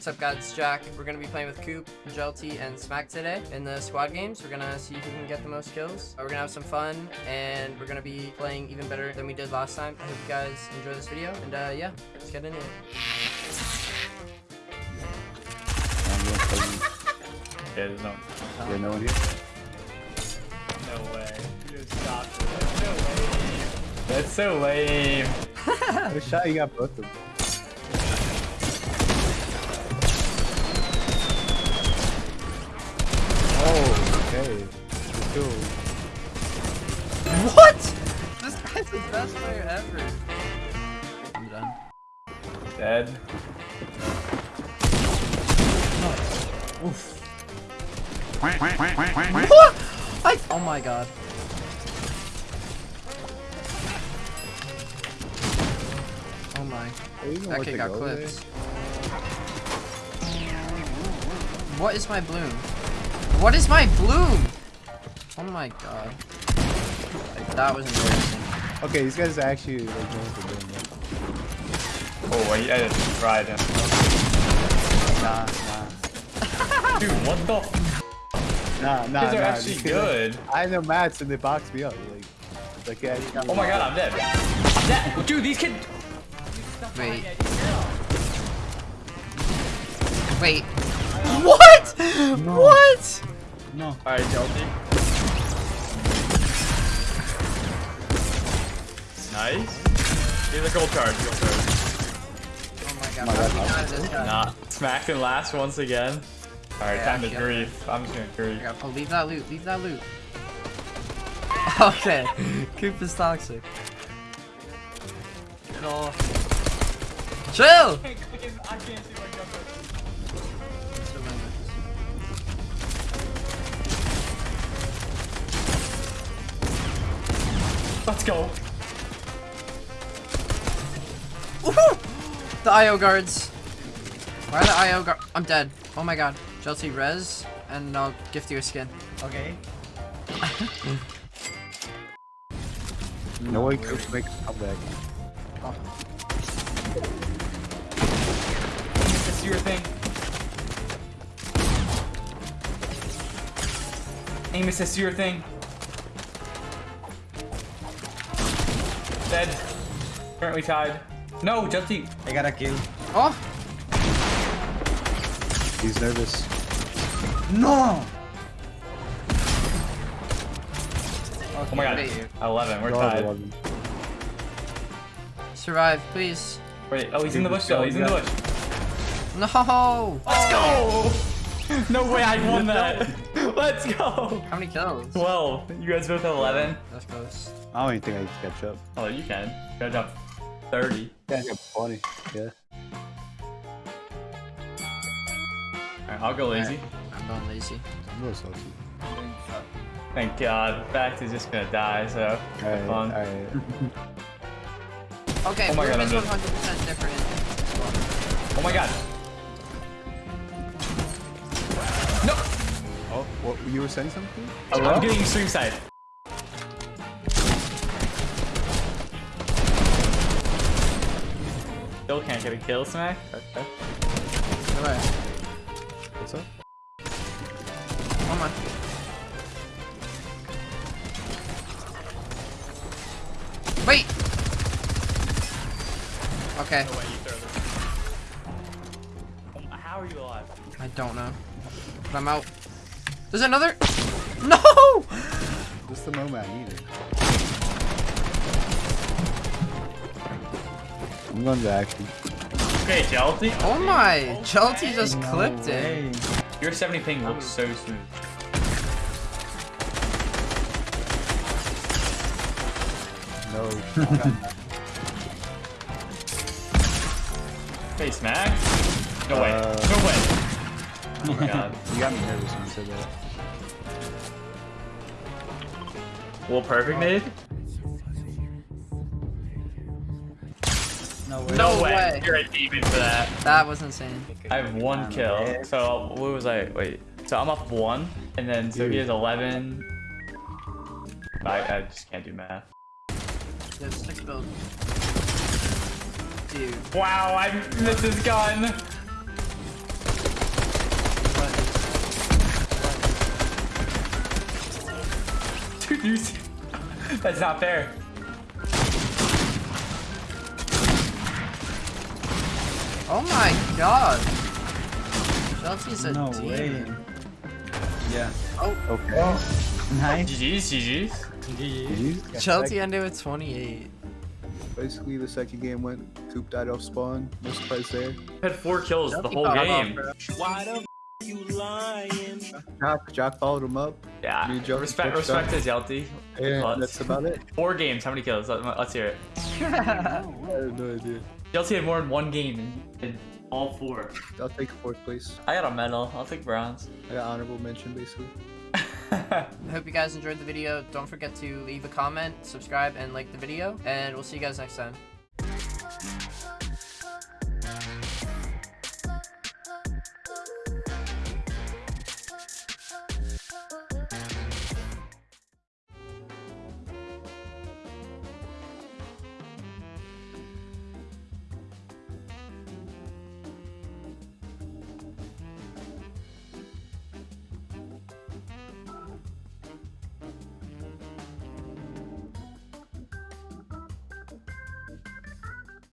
What's up guys, it's Jack. We're gonna be playing with Coop, Jelty, and Smack today in the squad games. We're gonna see who can get the most kills. We're gonna have some fun, and we're gonna be playing even better than we did last time. I hope you guys enjoy this video, and uh, yeah, let's get into it. Yeah, there's no. Yeah, no one here. No way. You stop it. No way. That's so lame. What shot you got both of them? Okay. Cool. What? This guy's the best player ever. I'm done. Dead. Oof. What? I, oh my god. Oh my. Hey, you know That what kid got go clipped. What is my bloom? What is my bloom? Oh my god. Like, that was embarrassing. Okay, these guys are actually like know what they're doing. Oh, wait, I just tried him. Yeah. Nah, Dude, what the? Nah, nah, nah. These are nah. actually These guys- good. I know mats and they boxed me up. Like, like yeah. Oh my god, I'm dead. I'm dead. Dude, these kids. Wait. Wait. What? What? No. Alright, Chelsea. Nice. Here's a gold card. Gold card. Oh my god. my God. not this? Nah. Smacked in last once again. Alright, Yeah, time to yeah. grief. I'm just gonna grief. Yeah, Oh, leave that loot. Leave that loot. Okay. Coop is toxic. Get off. Chill! Let's go. The IO guards. Why are the IO guard? I'm dead. Oh my god. Chelsea res, and I'll gift you a skin. Okay. No way could make a comeback. This is your thing. Amos, this is your thing. Dead. Currently tied. No, Justy. I got a kill. Oh! He's nervous. No! Oh my god. Wait. 11, we're God, tied. 11. Survive, please. Wait, oh, he's in the bush still. He's in the bush. No! Let's go! No way I won that. Let's go. How many kills? 12. You guys both have 11? That's close. I don't even think I can catch up. Oh, you can. You gotta jump 30. Yeah, I got 20. Yeah. Alright, I'll go lazy. I'm going lazy. I'm going little salty. Thank God. Back is just gonna die, so Alright, fun. alright. Okay, Oh my God, is 100% different. Oh my god. No! Oh, what? You were saying something? I'm getting stream side. Still can't get a kill, Smack. Okay. Alright. What's up? Come on. Wait! Okay, um, How are you alive? I don't know. But I'm out. There's another! No! This is the moment I needed. I'm going to action. Okay, Chelsea. Oh my! Jelty just clipped it. Your 70 ping looks so smooth. No. Hey, Smack. No way. Uh, no way. Oh my god. you got me nervous when you said that. Well, perfect nade? No way. No way. You're a demon for that. That was insane. I have one kill. So what was I? Wait. So I'm up one, and then so he has 11. I, I just can't do math. Yeah, stick build. Dude. Wow, I missed his gun. You see- That's not fair. Oh my god. Chelsea's a No demon. way. Yeah. Oh. Okay. Oh. Nice. GG's, GG's. GG. Chelsea ended with 28. Basically, the second game went. Coop died off spawn. No surprise there. Had four kills the whole game. off, game. bro. Jock, Jock followed him up. Yeah. Me and Respect, switched respect up. to Jelty. And that's about it. Four games. How many kills? Let, us hear it. I have no idea. Chelsea had more than one game in, in all four. I'll take fourth place. I got a medal. I'll take bronze. I got honorable mention, basically. I hope you guys enjoyed the video. Don't forget to leave a comment, subscribe, and like the video. And we'll see you guys next time.